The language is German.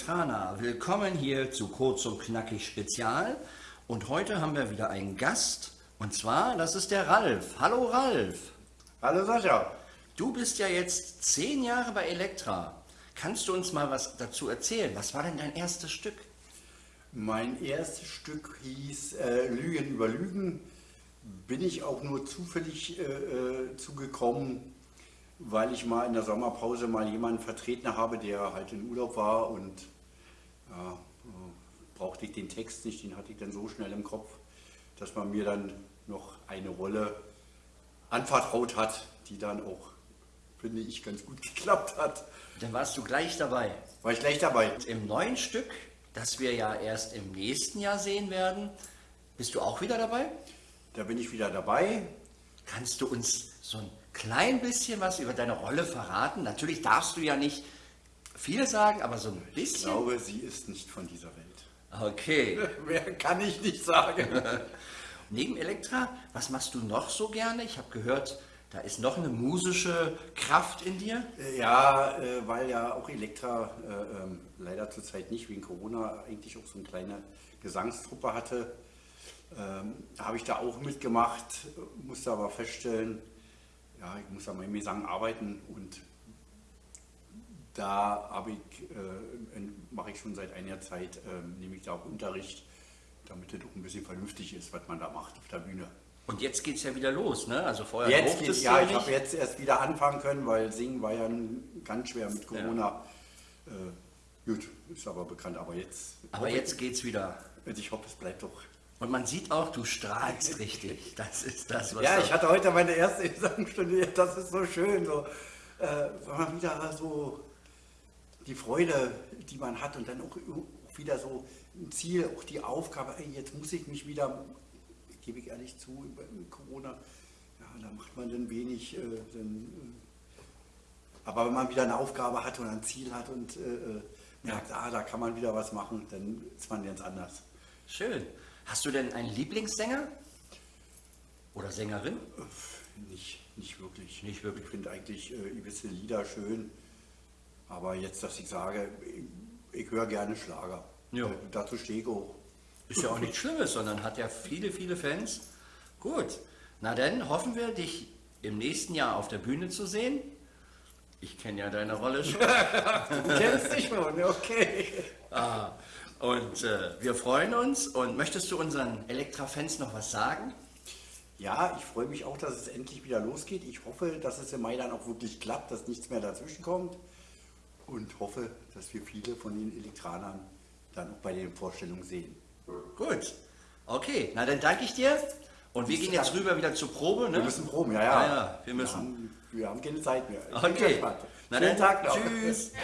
Elektraner, willkommen hier zu Kurz und Knackig Spezial. Und heute haben wir wieder einen Gast und zwar, das ist der Ralf. Hallo Ralf. Hallo Sascha. Du bist ja jetzt zehn Jahre bei Elektra. Kannst du uns mal was dazu erzählen? Was war denn dein erstes Stück? Mein erstes Stück hieß äh, Lügen über Lügen. Bin ich auch nur zufällig äh, äh, zugekommen, weil ich mal in der Sommerpause mal jemanden vertreten habe, der halt in Urlaub war und ja, äh, brauchte ich den Text nicht, den hatte ich dann so schnell im Kopf, dass man mir dann noch eine Rolle anvertraut hat, die dann auch, finde ich, ganz gut geklappt hat. Dann warst du gleich dabei. War ich gleich dabei. Und Im neuen Stück, das wir ja erst im nächsten Jahr sehen werden, bist du auch wieder dabei? Da bin ich wieder dabei. Kannst du uns so ein klein bisschen was über deine Rolle verraten? Natürlich darfst du ja nicht viel sagen, aber so ein Ich bisschen. glaube, sie ist nicht von dieser Welt. Okay. Mehr kann ich nicht sagen. Neben Elektra, was machst du noch so gerne? Ich habe gehört, da ist noch eine musische Kraft in dir. Ja, äh, weil ja auch Elektra äh, ähm, leider zurzeit nicht wegen Corona eigentlich auch so eine kleine Gesangstruppe hatte, ähm, habe ich da auch mitgemacht, musste aber feststellen, ja, ich muss an meinem Gesang arbeiten und da habe ich, äh, mache ich schon seit einiger Zeit, äh, nehme ich da auch Unterricht, damit es auch ein bisschen vernünftig ist, was man da macht auf der Bühne. Und jetzt geht es ja wieder los, ne? Also vorher Jetzt geht's, du ja, ich habe jetzt erst wieder anfangen können, weil Singen war ja ganz schwer mit Corona. Äh, gut, ist aber bekannt, aber jetzt. Aber jetzt geht's wieder. Und ich hoffe, es bleibt doch. Und man sieht auch, du strahlst richtig. Das ist das, was Ja, ich hatte heute meine erste Gesangsstunde, das ist so schön, so, äh, wenn man wieder so die Freude, die man hat und dann auch, auch wieder so ein Ziel, auch die Aufgabe, ey, jetzt muss ich mich wieder, gebe ich ehrlich zu, über Corona, ja, da macht man dann wenig, äh, dann, äh, aber wenn man wieder eine Aufgabe hat und ein Ziel hat und äh, äh, merkt, ah, da kann man wieder was machen, dann ist man ganz anders. Schön. Hast du denn einen Lieblingssänger? Oder Sängerin? Nicht, nicht wirklich. Nicht wirklich. Ich finde eigentlich äh, gewisse Lieder schön, aber jetzt, dass ich sage, ich, ich höre gerne Schlager. Ja. Äh, dazu stehe ich auch. Ist ja auch nichts Schlimmes, sondern hat ja viele, viele Fans. Gut. Na dann hoffen wir, dich im nächsten Jahr auf der Bühne zu sehen. Ich kenne ja deine Rolle schon. Du kennst dich schon, okay. Ah, und äh, wir freuen uns. Und möchtest du unseren Elektra-Fans noch was sagen? Ja, ich freue mich auch, dass es endlich wieder losgeht. Ich hoffe, dass es im Mai dann auch wirklich klappt, dass nichts mehr dazwischen kommt. Und hoffe, dass wir viele von den Elektranern dann auch bei den Vorstellungen sehen. Gut. Okay, na dann danke ich dir. Und wir gehen jetzt rüber wieder zur Probe. Ne? Wir müssen proben, ja, ja. Ja, ja, wir müssen. Haben, wir haben keine Zeit mehr. Ich Okay. Na Schönen dann, Tag noch. Tschüss.